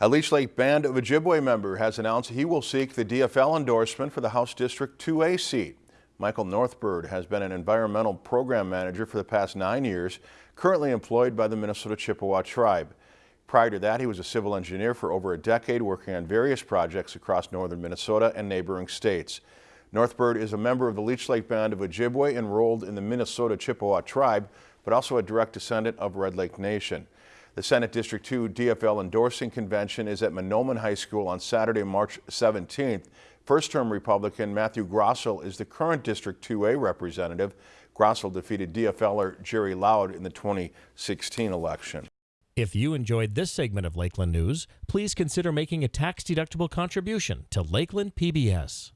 A Leech Lake Band of Ojibwe member has announced he will seek the DFL endorsement for the House District 2A seat. Michael Northbird has been an environmental program manager for the past nine years, currently employed by the Minnesota Chippewa tribe. Prior to that, he was a civil engineer for over a decade working on various projects across northern Minnesota and neighboring states. Northbird is a member of the Leech Lake Band of Ojibwe enrolled in the Minnesota Chippewa tribe, but also a direct descendant of Red Lake Nation. The Senate District 2 DFL endorsing convention is at Mahnomen High School on Saturday, March 17th. First-term Republican Matthew Grossell is the current District 2A representative. Grossell defeated DFLer Jerry Loud in the 2016 election. If you enjoyed this segment of Lakeland News, please consider making a tax-deductible contribution to Lakeland PBS.